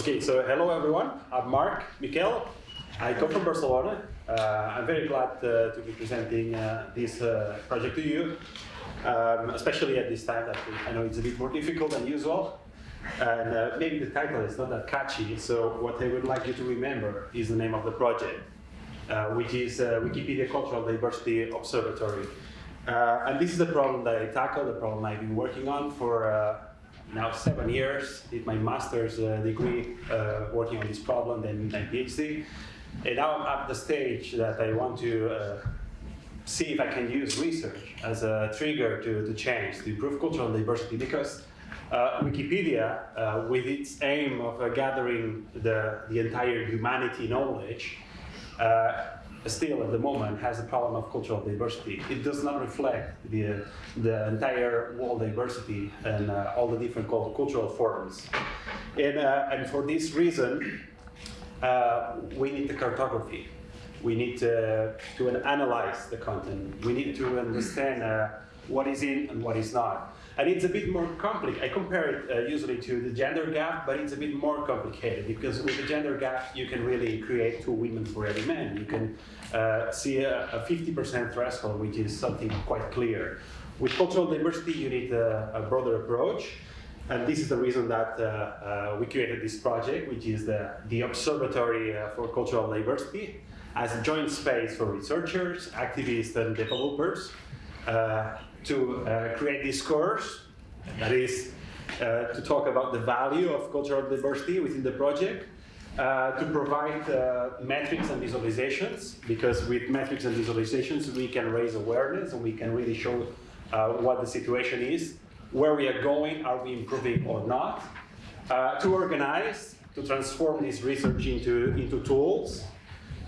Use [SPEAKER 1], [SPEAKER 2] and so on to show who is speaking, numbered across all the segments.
[SPEAKER 1] Okay, so hello everyone. I'm Marc Miquel. I come from Barcelona. Uh, I'm very glad uh, to be presenting uh, this uh, project to you, um, especially at this time that I know it's a bit more difficult than usual. And uh, maybe the title is not that catchy, so what I would like you to remember is the name of the project, uh, which is Wikipedia Cultural Diversity Observatory. and this is the problem that I tackle, the problem I've been working on for now seven years, did my master's uh, degree uh, working on this problem, then my PhD. And now I'm at the stage that I want to uh, see if I can use research as a trigger to, to change, to improve cultural diversity, because uh, Wikipedia, uh, with its aim of uh, gathering the, the entire humanity knowledge, still at the moment has a problem of cultural diversity. It does not reflect the, the entire world diversity and uh, all the different cultural forms. And, uh, and for this reason, uh, we need the cartography. We need to, to analyze the content. We need to understand uh, what is in and what is not. And it's a bit more complicated. I compare it uh, usually to the gender gap, but it's a bit more complicated because with the gender gap, you can really create two women for every man. You can uh, see a 50% threshold, which is something quite clear. With cultural diversity, you need a, a broader approach. And this is the reason that uh, uh, we created this project, which is the, the Observatory uh, for Cultural Diversity, as a joint space for researchers, activists, and developers uh, to uh, create this course, that is uh, to talk about the value of cultural diversity within the project, uh, to provide uh, metrics and visualizations, because with metrics and visualizations we can raise awareness and we can really show uh, what the situation is, where we are going, are we improving or not, to organize, to transform this research into, into tools,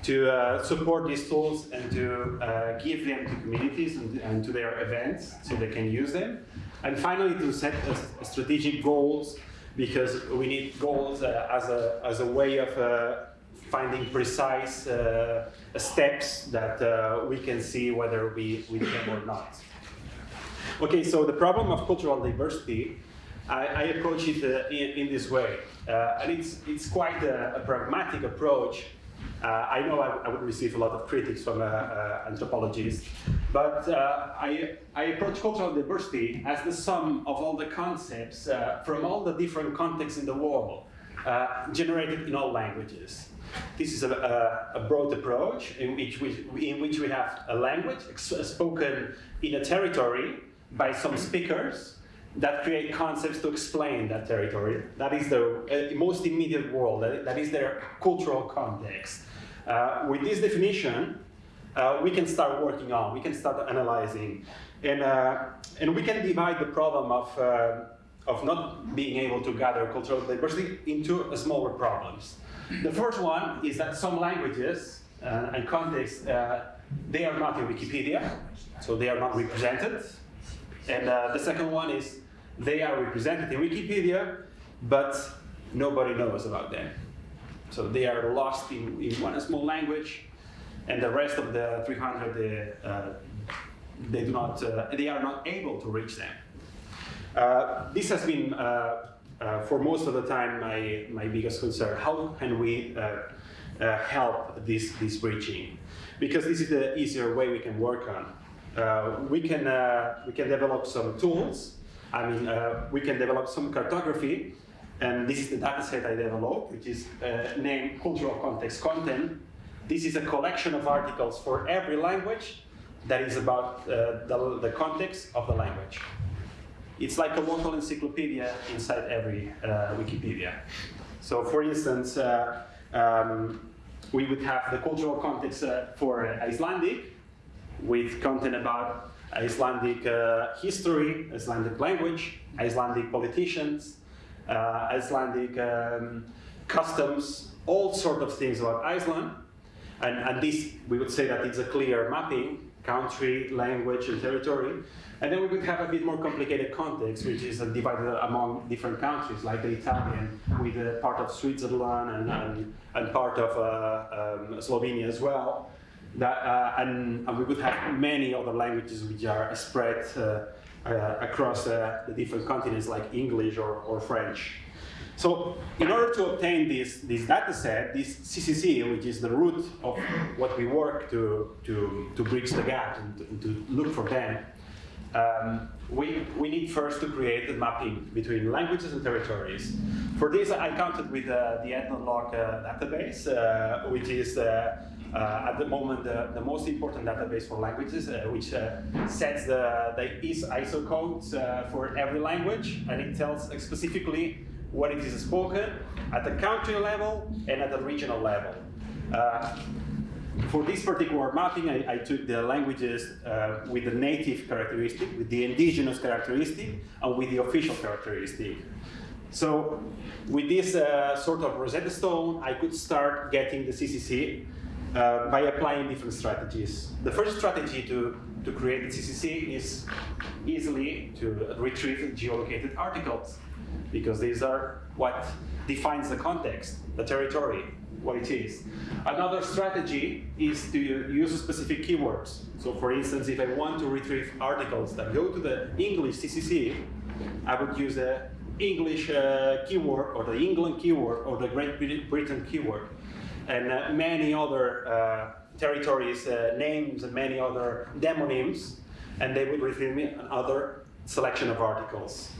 [SPEAKER 1] to uh, support these tools and to uh, give them to communities and, and, to their events so they can use them. And finally, to set a, a strategic goals because we need goals uh, as, a, as a way of uh, finding precise uh, steps that uh, we can see whether we, we them or not. Okay, so the problem of cultural diversity, I, I approach it in, in, this way. and it's, it's quite a, a pragmatic approach uh, I know I, I, would receive a lot of critics from uh, uh, anthropologists, but I, I, approach cultural diversity as the sum of all the concepts from all the different contexts in the world, generated in all languages. This is a, a, a, broad approach in which, we, in which we have a language spoken in a territory by some speakers that create concepts to explain that territory. That is the uh, most immediate world, that, is their cultural context. Uh, with this definition, uh, we can start working on, we can start analyzing, and, uh, and we can divide the problem of, uh, of not being able to gather cultural diversity into smaller problems. The first one is that some languages uh, and contexts, they are not in Wikipedia, so they are not represented. And the second one is they are represented in Wikipedia, but nobody knows about them. So they are lost in, in one small language, and the rest of the 300, they, uh, they, do not, uh, they are not able to reach them. Uh, this has been, uh, uh, for most of the time, my, my biggest concern. How can we uh, help this, this reaching? Because this is the easier way we can work on. We, can, we can develop some tools. I mean, we can develop some cartography and this is the dataset I developed, which is uh, named Cultural Context Content. This is a collection of articles for every language that is about uh, the, the, context of the language. It's like a local encyclopedia inside every uh, Wikipedia. So for instance, uh, um, we would have the cultural context uh, for Icelandic, with content about Icelandic uh, history, Icelandic language, Icelandic politicians, uh, Icelandic um, customs, all sort of things about Iceland. And, and this, we would say that it's a clear mapping, country, language, and territory. And then we would have a bit more complicated context, which is divided among different countries, like the Italian, with part of Switzerland and, and, and part of uh, um, Slovenia as well. That, uh, and, and, we would have many other languages which are spread uh, uh, across uh, the different continents like English or, or French. So in order to obtain this, this data set, this CCC, which is the root of what we work to, to, to bridge the gap and to, to look for them, um, we, we need first to create a mapping between languages and territories. For this, I counted with uh, the Ethnologue uh, database, uh, which is at the moment the, the, most important database for languages, uh, which sets the, the ISO codes for every language, and it tells specifically what it is spoken at the country level and at the regional level. Uh, for this particular mapping, I, I took the languages uh, with the native characteristic, with the indigenous characteristic, and with the official characteristic. So with this uh, sort of Rosetta Stone, I could start getting the CCC uh, by applying different strategies. The first strategy to, to create the CCC is easily to retrieve geolocated articles because these are what defines the context, the territory, what it is. Another strategy is to use specific keywords. So for instance, if I want to retrieve articles that go to the English CCC, I would use the English uh, keyword or the England keyword or the Great Britain keyword. And uh, many other uh, territories, uh, names and many other demonyms, and they would retrieve another selection of articles.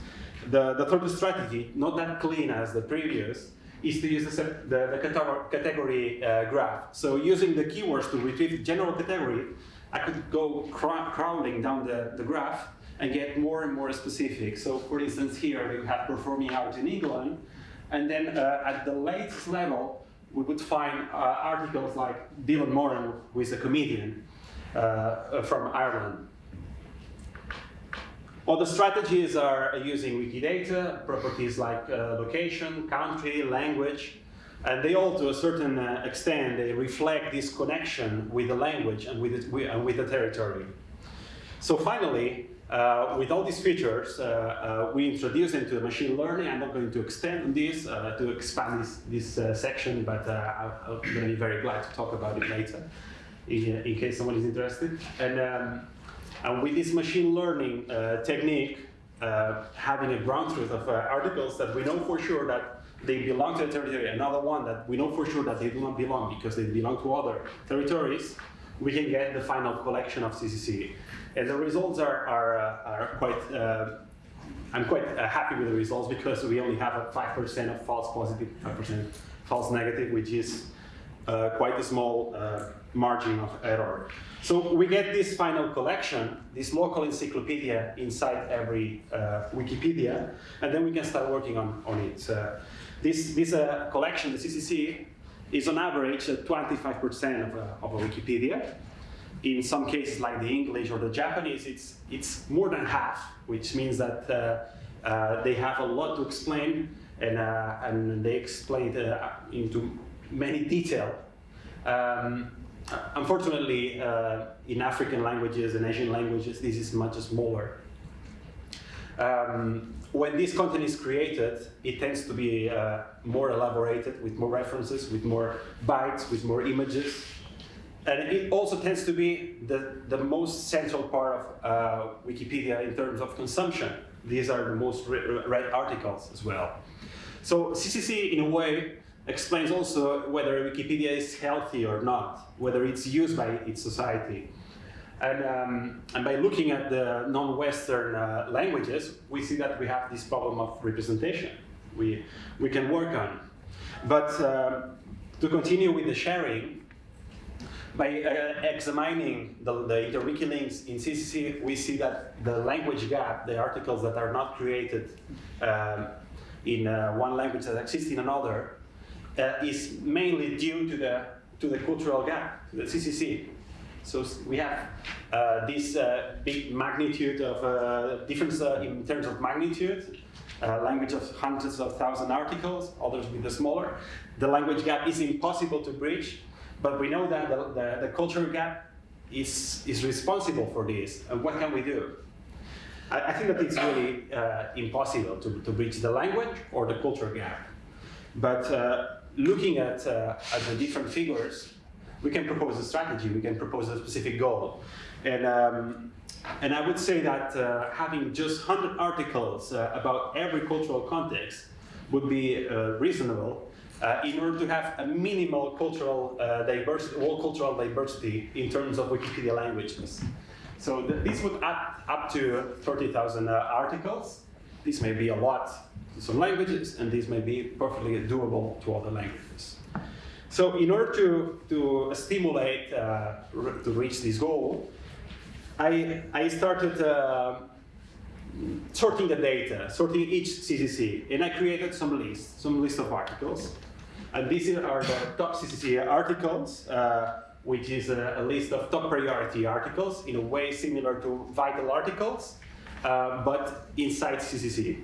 [SPEAKER 1] The, the third strategy, not that clean as the previous, is to use the, the, the category uh, graph. So using the keywords to retrieve the general category, I could go crawling down the, the graph and get more and more specific. So for instance, here we have performing out in England, and then uh, at the latest level, we would find uh, articles like Dylan Moran, who is a comedian uh, from Ireland. Other strategies are using Wikidata, properties like uh, location, country, language, and they all, to a certain uh, extent, they reflect this connection with the language and with, it, and with the territory. So finally, uh, with all these features, uh, uh, we introduce into machine learning. I'm not going to extend on this uh, to expand this, this uh, section, but uh, I'm going to be very glad to talk about it later in, in case someone is interested. And um, and with this machine learning technique, having a ground truth of articles that we know for sure that they belong to a territory, another one that we know for sure that they do not belong because they belong to other territories, we can get the final collection of CCC. And the results are, are, uh, are quite, uh, I'm quite uh, happy with the results because we only have a 5% of false positive, 5% false negative, which is quite a small margin of error. So we get this final collection, this local encyclopedia inside every uh, Wikipedia, and then we can start working on, on it. Uh, this this uh, collection, the CCC, is on average 25% of, a, of a Wikipedia. In some cases, like the English or the Japanese, it's, it's more than half, which means that uh, uh, they have a lot to explain, and, uh, and they explain it into many detail. Um, unfortunately, uh, in African languages and Asian languages, this is much smaller. Um, when this content is created, it tends to be uh, more elaborated with more references, with more bytes, with more images. And it also tends to be the, the most central part of uh, Wikipedia in terms of consumption. These are the most read articles as well. So CCC, in a way, explains also whether Wikipedia is healthy or not, whether it's used by its society. And, um, and by looking at the non-Western uh, languages, we see that we have this problem of representation we, we can work on. But uh, to continue with the sharing, by uh, examining the, the interwiki links in CCC, we see that the language gap, the articles that are not created um, in uh, one language that exist in another, uh, is mainly due to the, to the cultural gap, to the CCC. So we have uh, this uh, big magnitude of uh, difference uh, in terms of magnitude, uh, language of hundreds of thousand articles, others with the smaller. The language gap is impossible to bridge, but we know that the, the, the cultural gap is, is responsible for this. And what can we do? I, I think that it's really impossible to, to bridge the language or the cultural gap. But looking at, uh, at the different figures, we can propose a strategy, we can propose a specific goal. And, um, and I would say that uh, having just 100 articles uh, about every cultural context would be uh, reasonable uh, in order to have a minimal cultural uh, diversity, all cultural diversity in terms of Wikipedia languages. So th this would add up to 30,000 uh, articles. This may be a lot to some languages, and this may be perfectly doable to other languages. So in order to, to stimulate, uh, to reach this goal, I, I started uh, sorting the data, sorting each CCC, and I created some lists, some list of articles. And these are the top CCC articles, uh, which is a, a, list of top priority articles in a way similar to vital articles, uh, but inside CCC.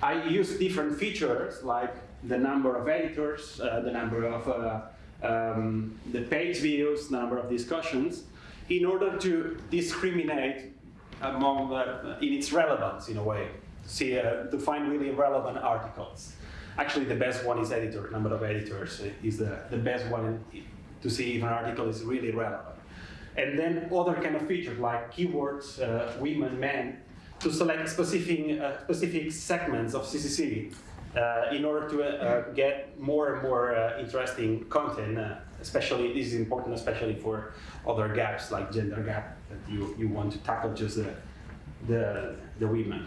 [SPEAKER 1] I use different features like the number of editors, uh, the number of uh, um, the page views, number of discussions, in order to discriminate among the, in its relevance in a way, to see uh, to find really relevant articles. Actually, the best one is editor. Number of editors is the, the best one to see if an article is really relevant. And then other kind of features like keywords, uh, women, men, to select specific, uh, specific segments of CCC uh, in order to uh, get more and more uh, interesting content, uh, especially, this is important especially for other gaps like gender gap that you, you want to tackle just the, the, the women.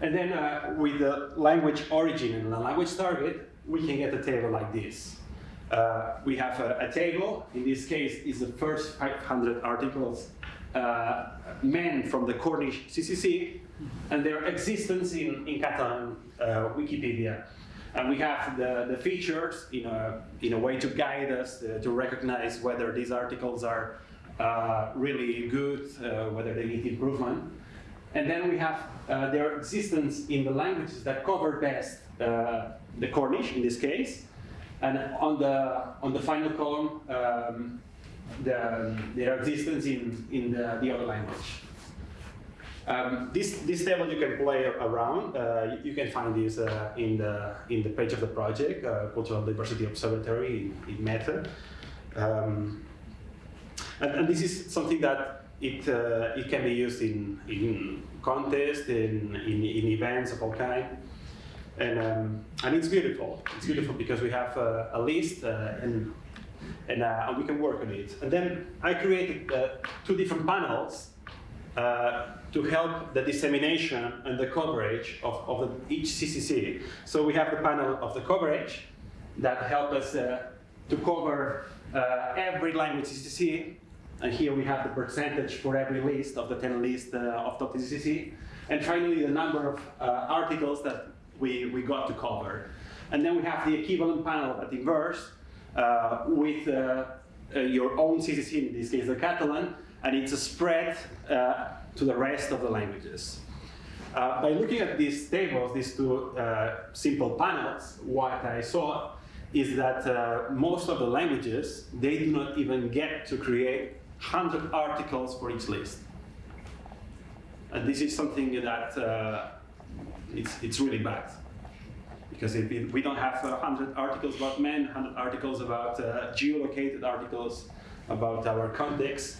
[SPEAKER 1] And then uh, with the language origin and the language target, we can get a table like this. Uh, we have a, a, table, in this case is the first 500 articles, uh, men from the Cornish CCC, and their existence in, in Catalan uh, Wikipedia. And we have the, the features in a, in a way to guide us to, uh, to recognize whether these articles are really good, whether they need improvement. And then we have uh, their existence in the languages that cover best uh, the Cornish in this case. And on the, on the final column, um, the, their existence in, in the, the other language. Um, this, this table you can play around. Uh, you can find this uh, in, the, in the page of the project, uh, Cultural Diversity Observatory in, in Meta. Um, and, and, this is something that it, uh, it can be used in, in contests, in, in, in events of all kind. And, um, and it's beautiful. It's beautiful because we have uh, a list uh, and, and, and, we can work on it. And then I created two different panels uh, to help the dissemination and the coverage of, of the, each CCC. So we have the panel of the coverage that help us uh, to cover uh, every language CCC. And here we have the percentage for every list of the 10 lists uh, of top CCC. And finally, the number of uh, articles that we, we got to cover. And then we have the equivalent panel at inverse with your own CCC, in this case the Catalan, and it's a spread uh, to the rest of the languages. Uh, by looking at these tables, these two uh, simple panels, what I saw is that uh, most of the languages, they do not even get to create 100 articles for each list. And this is something that uh, it's, it's really bad. Because if we don't have 100 articles about men, 100 articles about uh, geolocated articles, about our context,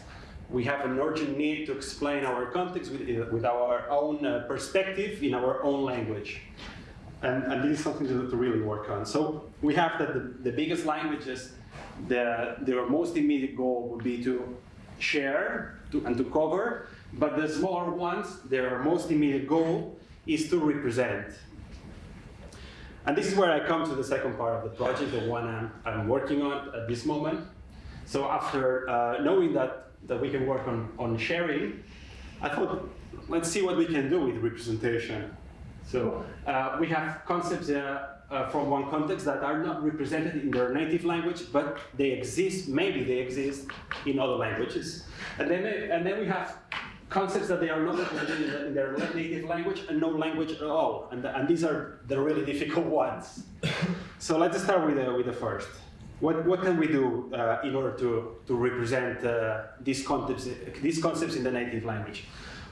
[SPEAKER 1] we have an urgent need to explain our context with, with our own uh, perspective in our own language. And, and this is something to, to, really work on. So we have that the, the biggest languages, the, their most immediate goal would be to share to, and to cover, but the smaller ones, their most immediate goal is to represent. And this is where I come to the second part of the project, the one I'm, I'm working on at this moment. So after uh, knowing that that we can work on, on sharing, I thought, let's see what we can do with representation. So uh, we have concepts uh, uh, from one context that are not represented in their native language, but they exist, maybe they exist in other languages. And then, and then we have concepts that they are not represented in their native language and no language at all. And, and these are the really difficult ones. So let's start with the, with the first. What, what can we do uh, in order to, to represent uh, these, concepts, these concepts in the native language?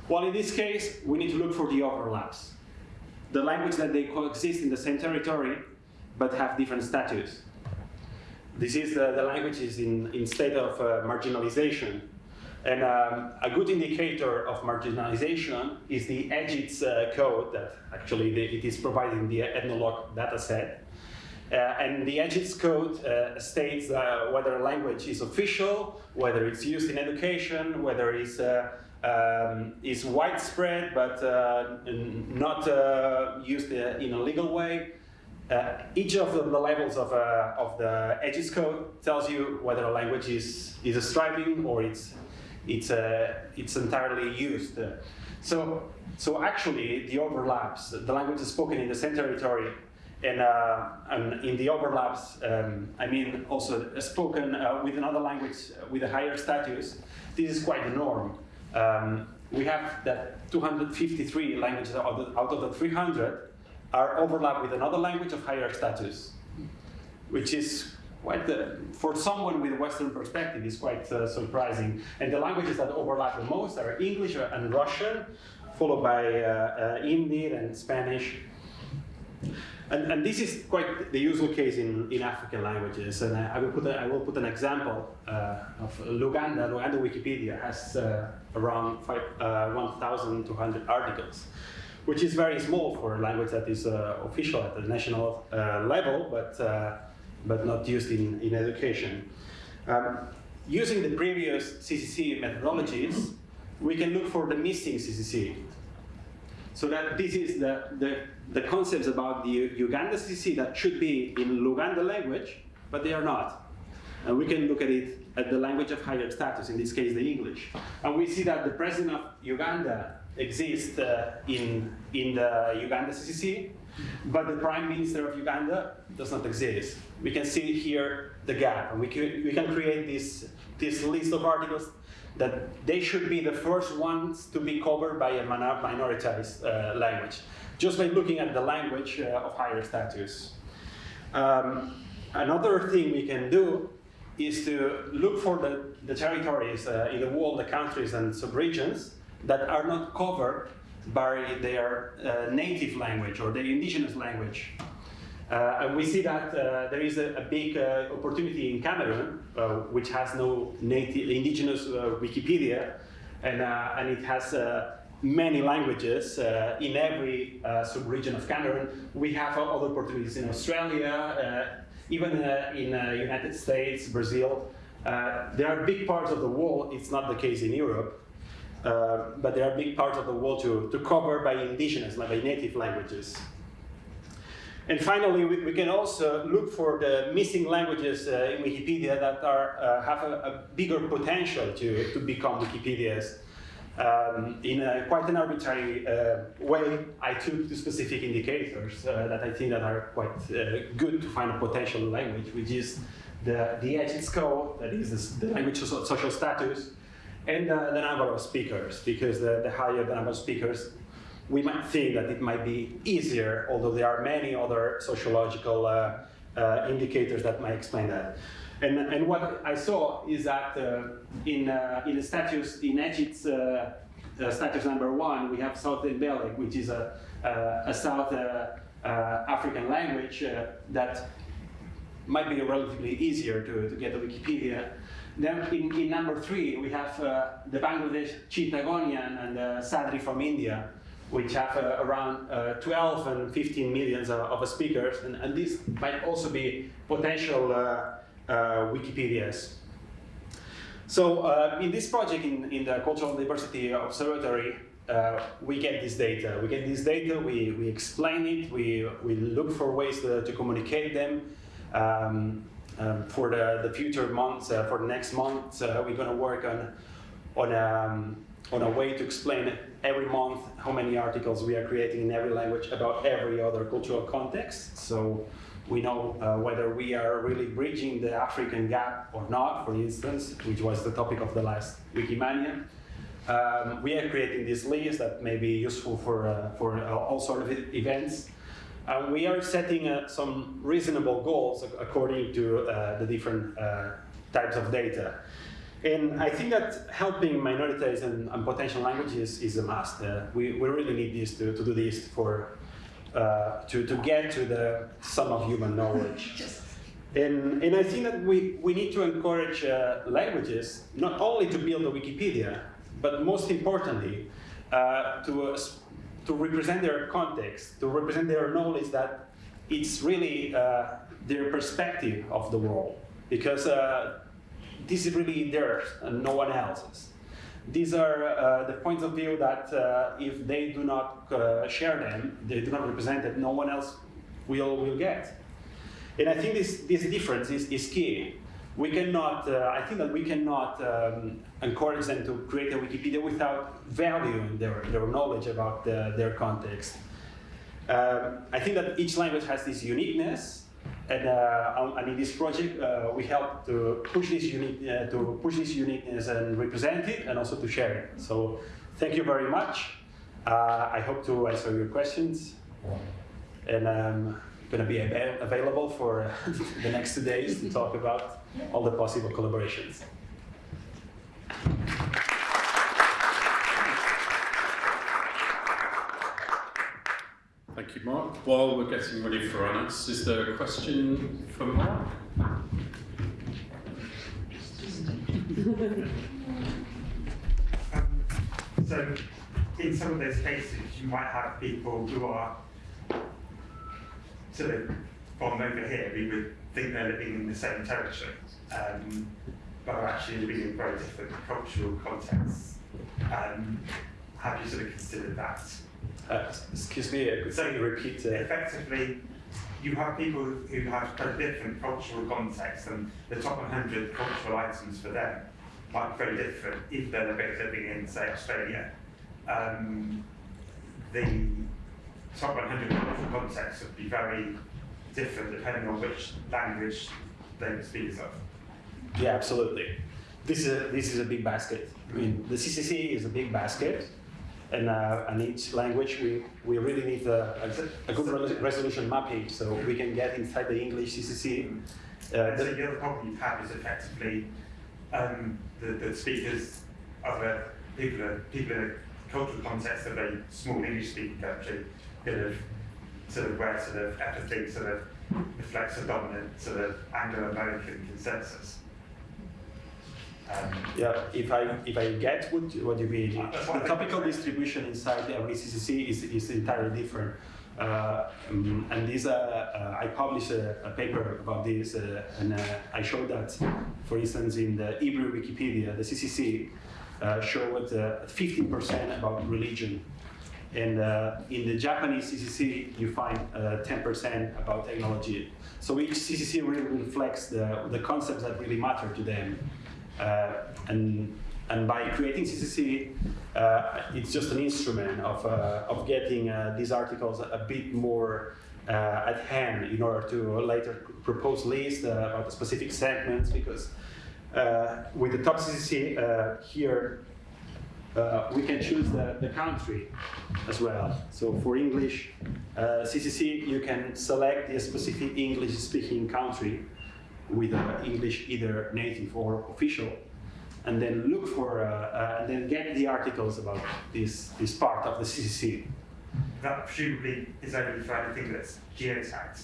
[SPEAKER 1] Well, in this case, we need to look for the overlaps. The language that they coexist in the same territory, but have different status. This is the, the languages in, in state of uh, marginalization. And um, a good indicator of marginalization is the EGIDS uh, code that actually the, it is providing the Ethnologue dataset. Uh, and the EGIDS code uh, states uh, whether a language is official, whether it's used in education, whether it's uh, um, is widespread but uh, not used in a legal way. each of the, levels of, of the EGIDS code tells you whether a language is, is a striving or it's it's, uh, it's entirely used. So, so actually, the overlaps, the language is spoken in the same territory, and, uh, and in the overlaps, um, I mean also spoken uh, with another language with a higher status, this is quite the norm. Um, we have that 253 languages out of, the, out of the 300 are overlapped with another language of higher status, which is quite, uh, for someone with a Western perspective, is quite uh, surprising. And the languages that overlap the most are English and Russian, followed by uh, uh and Spanish. And, and, this is quite the usual case in, in African languages. And I, I will, put a, I will put an example uh, of Luganda. Luganda Wikipedia has around 1,200 articles which is very small for a language that is official at the national level, but but not used in, in education. Um, using the previous CCC methodologies, we can look for the missing CCC. So that this is the, the, the concepts about the Uganda CCC that should be in Luganda language, but they are not. And we can look at it the language of higher status, in this case the English. And we see that the president of Uganda exists uh, in, in the Uganda CCC, but the Prime Minister of Uganda does not exist. We can see here the gap, and we can, we can create this, this list of articles that they should be the first ones to be covered by a minoritized uh, language, just by looking at the language uh, of higher status. Um, another thing we can do is to look for the, the territories uh, in the world, the countries and subregions that are not covered by their uh, native language or their indigenous language. Uh, and we see that uh, there is a, a big uh, opportunity in Cameroon, uh, which has no native indigenous uh, Wikipedia, and, and it has many languages in every sub-region of Cameroon. We have other opportunities in Australia, even in the United States, Brazil. there are big parts of the world, it's not the case in Europe, uh, but there are big parts of the world to, to cover by indigenous, by native languages. And finally, we, we, can also look for the missing languages uh, in Wikipedia that are, uh, have a, a, bigger potential to, to become Wikipedias. Um, in a, quite an arbitrary uh, way, I took two specific indicators uh, that I think that are quite uh, good to find a potential language, which is the, the EGIDS code, that is the, language of social status, and the number of speakers, because the, the higher the number of speakers, we might think that it might be easier, although there are many other sociological uh, uh, indicators that might explain that. And, and what I saw is that uh, in, uh, in the status, in EGIDS uh, status number one, we have South Ndebele, which is a, a South African language that might be relatively easier to, to get to Wikipedia. Then in, in number three, we have uh, the Bangladesh Chittagonian and the Sadri from India, which have uh, around uh, 12 and 15 millions of, of speakers. And, and might also be potential uh, uh, Wikipedias. So uh, in this project, in, in the Cultural Diversity Observatory, we get this data. We get this data, we, we explain it, we, we look for ways to, to communicate them. Um, um, for the, the future months, uh, for the next month, uh, we're going to work on, on, um, on a way to explain every month how many articles we are creating in every language about every other cultural context. So we know uh, whether we are really bridging the African gap or not, for instance, which was the topic of the last Wikimania. Um, we are creating this list that may be useful for, uh, for uh, all sort of events. Uh, we are setting uh, some reasonable goals according to uh, the different uh, types of data. And I think that helping minorities and, and potential languages is a must. We, we really need this to, to do this for, uh, to, to get to the sum of human knowledge. And, and I think that we, we need to encourage uh, languages not only to build a Wikipedia, but most importantly, uh, to, uh, to represent their context, to represent their knowledge that it's really uh, their perspective of the world. Because uh, this is really theirs and no one else's. These are uh, the points of view that uh, if they do not uh, share them, they do not represent that no one else will, will get. And I think this, this difference is, is key. We cannot, I think that we cannot um, encourage them to create a Wikipedia without valuing their, their knowledge about the, their context. I think that each language has this uniqueness, and, uh, and in this project, uh, we help to push this unique, uh, to push this uniqueness and represent it, and also to share it. So, thank you very much. Uh, I hope to answer your questions, and I'm going to be av available for the next two days to talk about all the possible collaborations.
[SPEAKER 2] Thank you, Mark. While we're getting ready for Anas, is there a question from Mark?
[SPEAKER 3] um, so, in some of those cases, you might have people who are sort of from over here, we would think they're living in the same territory, um, but are actually living in very different cultural contexts. Um, have you sort of considered that?
[SPEAKER 1] Uh, excuse me, could so you repeat? Uh...
[SPEAKER 3] Effectively, you have people who have a different cultural context, and the top 100 cultural items for them might be very different if they're living in, say, Australia. Um, the top 100 cultural contexts would be very different depending on which language they speakers of.
[SPEAKER 1] Yeah, absolutely. This is a, this is a big basket. I mean, the CCC is a big basket, and, uh, and each language, we, we really need a, a, good resolution mapping so we can get inside the English CCC.
[SPEAKER 3] Uh, so the other problem you have is effectively um, the, the speakers of a people, people in a cultural context of a small English-speaking country kind of sort of where sort of everything sort of reflects a dominant sort of Anglo-American consensus.
[SPEAKER 1] Um, yeah, if I if I get what what you mean, the topical distribution inside every CCC is is entirely different. Uh, um, and this, uh, uh, I published a, a, paper about this, uh, and uh, I showed that, for instance, in the Hebrew Wikipedia, the CCC uh, showed 15% about religion. And in the Japanese CCC, you find 10% about technology. So each CCC really reflects the, the concepts that really matter to them. Uh, and and by creating CCC, uh, it's just an instrument of, uh, of getting uh, these articles a bit more uh, at hand in order to later propose lists uh, about the specific segments because with the top CCC here, we can choose the, the country as well. So for English CCC, you can select a specific English-speaking country with uh, English either native or official, and then look for, uh, uh, and then get the articles about this, this part of the CCC.
[SPEAKER 3] That presumably is only for anything that's geotagged.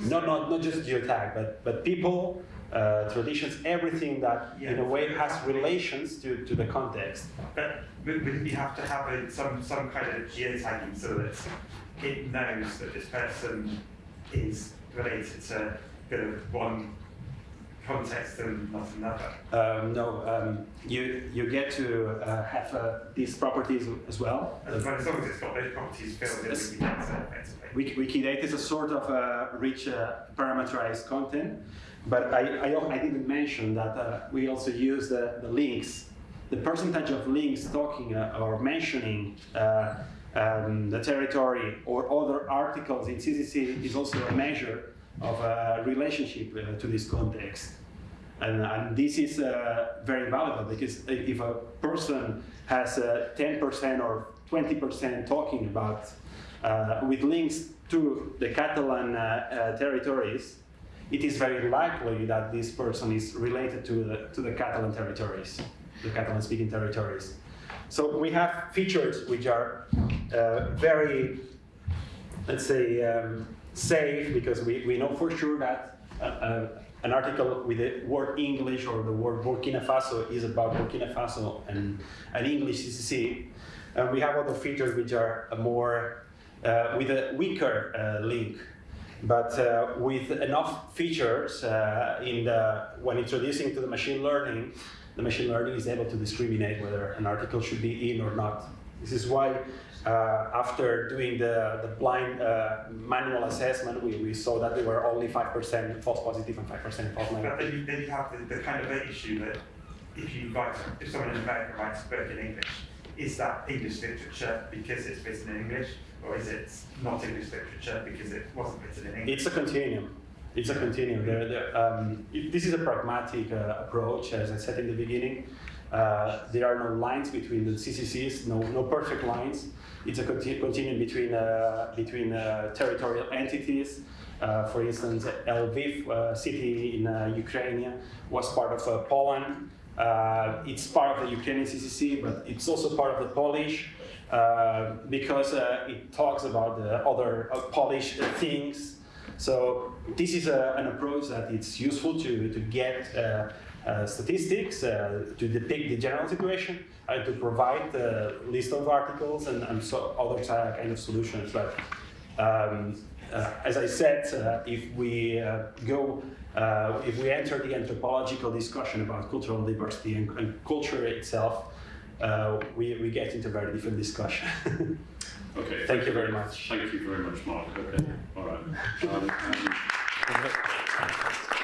[SPEAKER 1] Not, not, not just geotag, but, but people, uh, traditions, everything that yeah, in a way has relations to, to the context.
[SPEAKER 3] But would you have to have a, some, some kind of geotagging so that it knows that this person is related to one context and not another?
[SPEAKER 1] Um, no, um, you you get to uh, have uh, these properties as well.
[SPEAKER 3] As, long as it's got those properties filled in Wikidata.
[SPEAKER 1] Wikidata is a sort of uh, rich uh, parameterized content, but I, I, I didn't mention that uh, we also use the, the links. The percentage of links talking uh, or mentioning um, the territory or other articles in CCC is also a measure of a relationship uh, to this context. And, and this is uh, very valuable because if a person has 10% uh, or 20% talking about uh, with links to the Catalan territories, it is very likely that this person is related to the, to the Catalan territories, the Catalan-speaking territories. So we have features which are uh, very, let's say, um, safe because we, we know for sure that an article with the word English or the word Burkina Faso is about Burkina Faso and an English CCC. And we have other features which are more uh, with a weaker uh, link, but uh, with enough features uh, in the when introducing to the machine learning, the machine learning is able to discriminate whether an article should be in or not. This is why after doing the, the blind uh, manual assessment, we, we saw that there were only 5% false positive and 5% false
[SPEAKER 3] But
[SPEAKER 1] negative.
[SPEAKER 3] then you, then you have the, the kind of issue that if you write, if someone in America writes a book in English, is that English literature because it's written in English, or is it not English literature because it wasn't written in English?
[SPEAKER 1] It's a continuum. It's a continuum. There, there, um, it- this is a pragmatic uh, approach, as I said in the beginning. Uh, there are no lines between the CCCs, no, no perfect lines. It's a conti- continuum between, uh, between uh, territorial entities. Uh, for instance, Lviv uh, city in uh, Ukraine was part of Poland. It's part of the Ukrainian CCC, but it's also part of the Polish because it talks about the other Polish things. So this is a, an approach that it's useful to, to get statistics uh, to depict the general situation and to provide the list of articles and, and so other uh, kind of solutions. But um, uh, as I said, uh, if we uh, go, uh, if we enter the anthropological discussion about cultural diversity and, and culture itself, uh, we, we get into a very different discussion.
[SPEAKER 2] Okay.
[SPEAKER 1] Thank you very much.
[SPEAKER 2] Thank you very much, Mark. Okay. All right. Um, um,